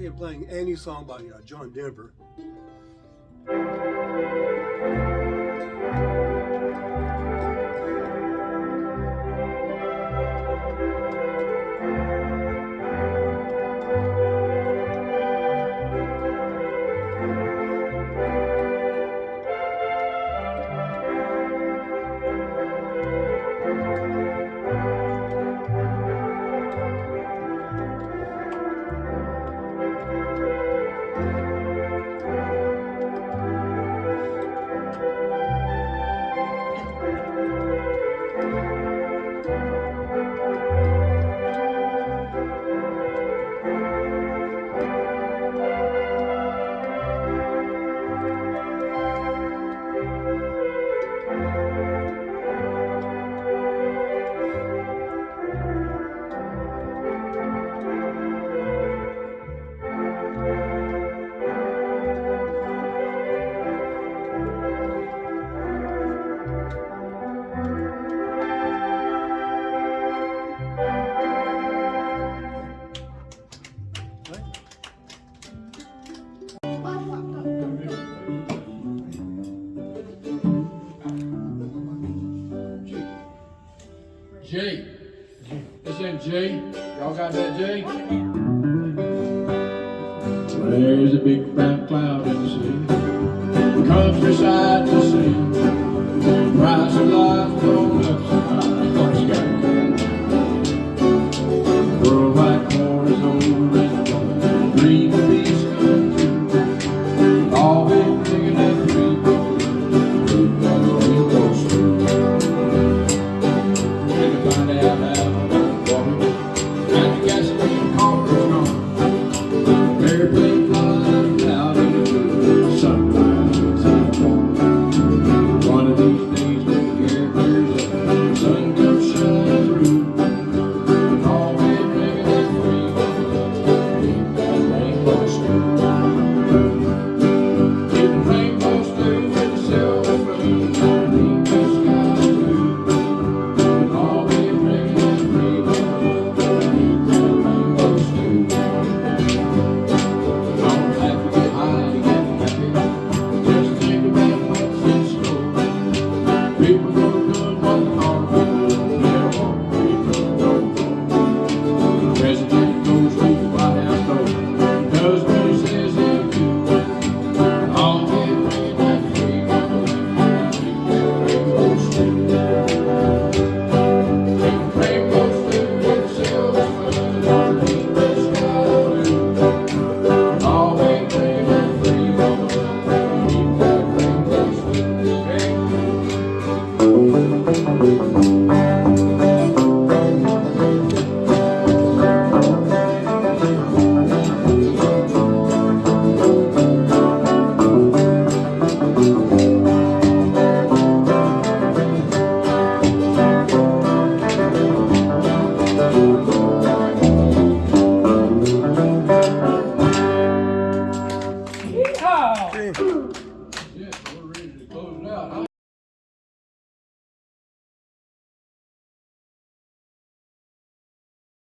They playing any song by uh, John Denver. G. It's in G. Y'all got that G? There's a big fat cloud in the sea. Countryside to see.